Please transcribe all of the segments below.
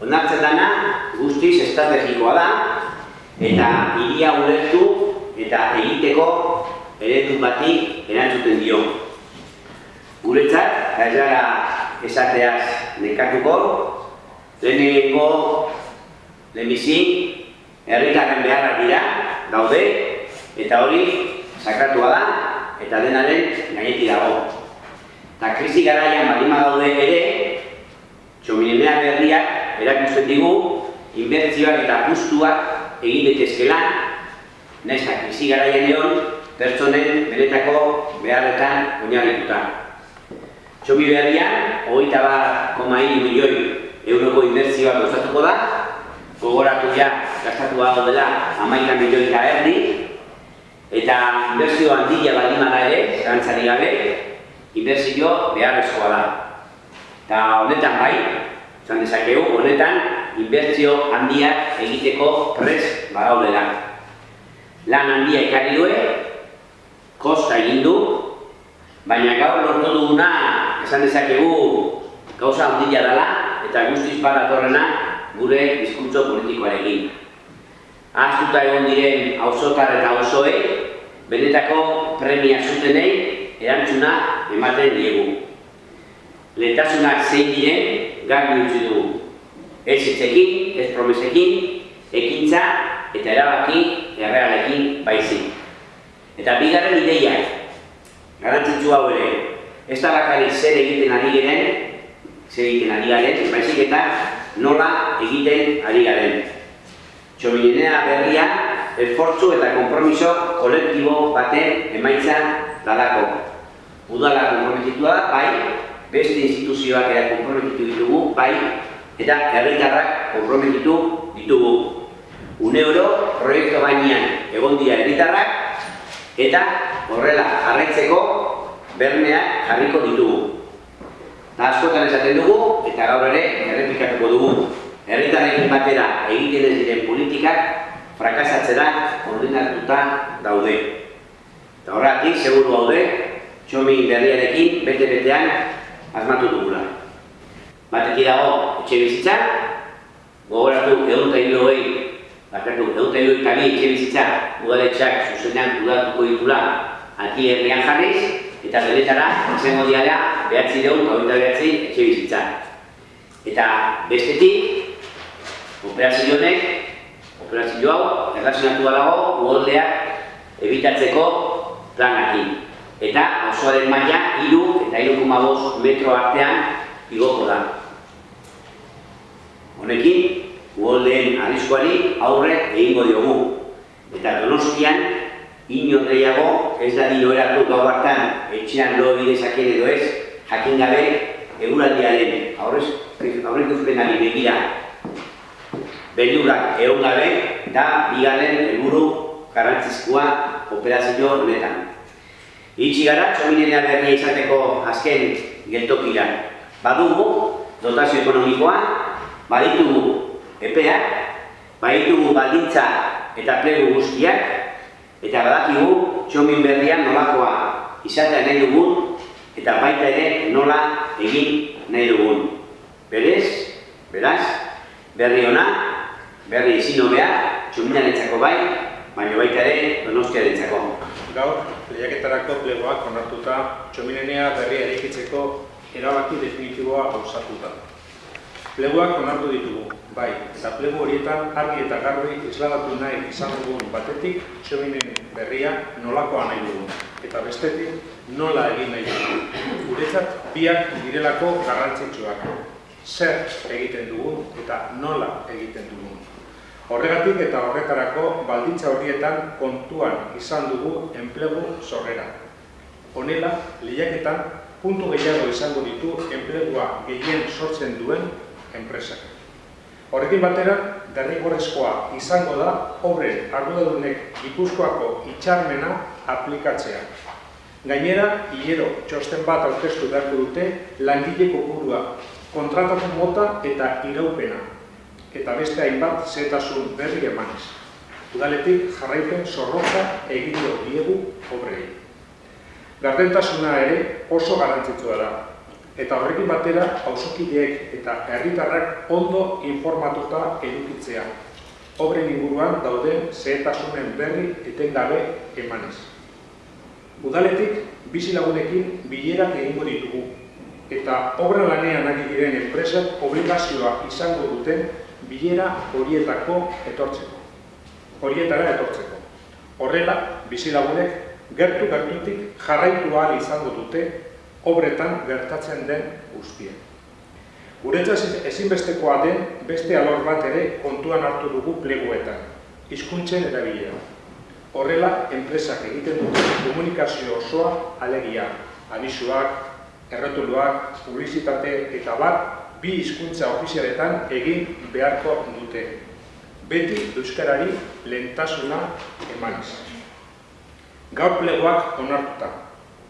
Onartzen dana guztiz estrategikoa da eta hiria ulertu eta egiteko eredu bati erantzuten dio. Guretzat, ez gara esateaz nekatuko, lehenengo lehenbizi, herritarren beharra dira, daude, eta hori sakratua da, eta denaren gainetik dago. Eta krisi garaian balima daude ere, erakusten digu, inbertzioak eta apustuak egin daitezkela, nahiz eta krisi garaian egon, pertsonen beretako beharretan oinarrituta. Txomi berrian, hogeita bat koma milioi euroko inbertzioak gozatuko da, gogoratu ja, gastatu hau dela, amaika milioi eta erdi, eta inbertzio handia baldima da ere, zerantzari gabe, inbertzio beharrezkoa da. Eta honetan bai, Zan dezakegu, honetan, inbertzio handiak egiteko pres bagaudela. Lan handia ekarri due, kosta egin du, baina gaur lortu duguna, esan dezakegu, gauza handia dela, eta guztiz badatorrena gure diskurtso politikoarekin. Aztuta egon diren auzotar eta osoe, benetako premia zutenei erantzuna ematen diegu. Lehentasunak zein diren, garbi utzi dugu. Ez hitzekin, ez promesekin, ekintza eta erabaki errealekin baizik. Eta bigarren ideia, garantzitzu hau ere, ez da bakari zer egiten ari garen, zer egiten ari garen, baizik eta nola egiten ari garen. Txominenea berria, esfortzu eta kompromiso kolektibo baten emaitza dalako. Udala komprometitua da, bai, beste instituzioak ere konprometitu ditugu, bai, eta herritarrak konprometitu ditugu. Une oro, proiektu bainean egon dira herritarrak, eta horrela jarraitzeko bermeak jarriko ditugu. Eta askotan esaten dugu, eta gaur ere errepikatuko dugu. Herritarrekin batera egiten ez diren politikak frakasatzera ordenatuta daude. Eta horretik, seguru haude, txomi berriarekin, bete-betean, asmatu dugula. Batetik dago etxe bizitza, gogoratu egun eta hilo hori, bakartu egun eta hilo eta etxe bizitza udaletxak zuzenean udatuko ditula ati herrian jarriz, eta beletara, izango diala, behatzi dugu eta behatzi etxe bizitza. Eta bestetik, operazio honek, operazio hau, errazionatu dago, uholdeak ebitatzeko planakin eta osoaren maila iru eta iru metro artean igoko da. Honekin, uholdeen arriskoari aurre egingo diogu. Eta donostian, inorreiago ez da dino eratu gau hartan etxean lo bidezakien edo ez, jakin gabe eguraldiaren aurrez, aurreko zupenari begira belurak egon gabe eta bigarren helburu garrantzizkoa operazio honetan. Itxi gara, txominenea berria izateko azken geltokira. Badugu, dotazio ekonomikoa, baditugu epeak, baditugu baldintza eta plegu guztiak, eta badakigu txomin berria nolakoa izatea nahi dugun, eta baita ere nola egin nahi dugun. Berez, beraz, berri ona, berri izin hobea, txominarentzako bai, baina baita ere donostia dintzako. Gaur, lehiaketarako plegoak onartuta txominenea berri eraikitzeko erabaki definitiboa gauzatuta. Plegoak onartu ditugu, bai, eta plego horietan argi eta garbi izlagatu nahi izan dugun batetik txominen berria nolakoa nahi dugu, eta bestetik nola egin nahi dugu. Guretzat biak direlako garrantzitsuak. Zer egiten dugu eta nola egiten dugu. Horregatik eta horretarako baldintza horrietan kontuan izan dugu enplegu sorrera. Honela, lehiaketan puntu gehiago izango ditu enplegua gehien sortzen duen enpresak. Horrekin batera, derrigorrezkoa izango da horren arduradunek ikuskoako itxarmena aplikatzea. Gainera, hilero txosten bat aurkeztu beharko dute langile kopurua, kontratatu mota eta iraupena, eta beste hainbat zetasun berri emanez. Udaletik jarraipen zorroza egingo diegu obrei. Gardentasuna ere oso garantzitsua da. eta horrekin batera auzokideek eta herritarrak ondo informatuta edukitzea. Obren inguruan dauden zehetasunen berri etengabe emanez. Udaletik bizilagunekin bilerak egingo ditugu eta obra lanean ari diren enpresak obligazioa izango duten bilera horietako etortzeko. Horietara etortzeko. Horrela, bizilagunek gertu gertutik jarraitu ahal izango dute obretan gertatzen den guztia. Guretzat ezinbestekoa den beste alor bat ere kontuan hartu dugu pleguetan, hizkuntzen erabilera. Horrela, enpresak egiten dute komunikazio osoa alegia, abisuak, errotuluak, publizitate eta bat bi hizkuntza ofizialetan egin beharko dute. Beti euskarari lehentasuna emanez. Gaur plegoak onartuta.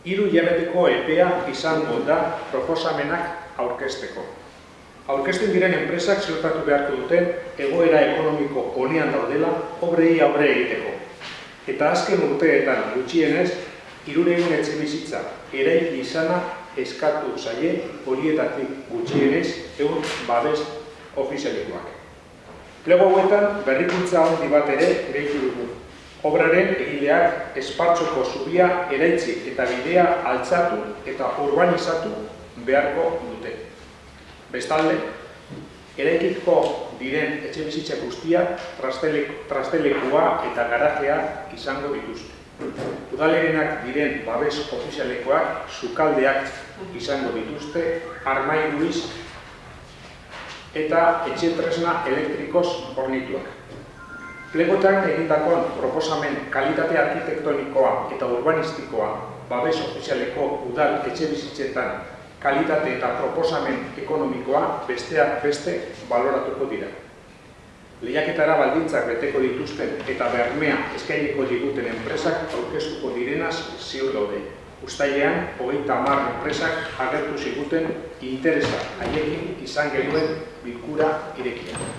Hiru hilabeteko epea izango da proposamenak aurkezteko. Aurkezten diren enpresak ziurtatu beharko duten egoera ekonomiko honean daudela obrei aurre egiteko. Eta azken urteetan gutxienez, iruregun etxe bizitza eraiki izana eskatu zaie horietatik gutxienez egun babes ofizialikoak. Plego hauetan berrikuntza handi bat ere gehitu dugu. Obraren egileak espartzoko zubia eraitzi eta bidea altzatu eta urbanizatu beharko dute. Bestalde, eraikiko diren etxe bizitza guztia trastelekua eta garajea izango dituzte. Udalerenak diren babes ofizialekoak sukaldeak izango dituzte, armairuiz eta etxe tresna elektrikoz hornituak. Plegotan egindakoan proposamen kalitate arkitektonikoa eta urbanistikoa babes ofizialeko udal etxe bizitzetan kalitate eta proposamen ekonomikoa besteak beste baloratuko dira. Lehiaketara baldintzak beteko dituzten eta bermea eskainiko diguten enpresak aurkeztuko direnaz ziur daude. Uztailean, hogeita hamar enpresak agertu ziguten interesa haiekin izan genuen bilkura irekia.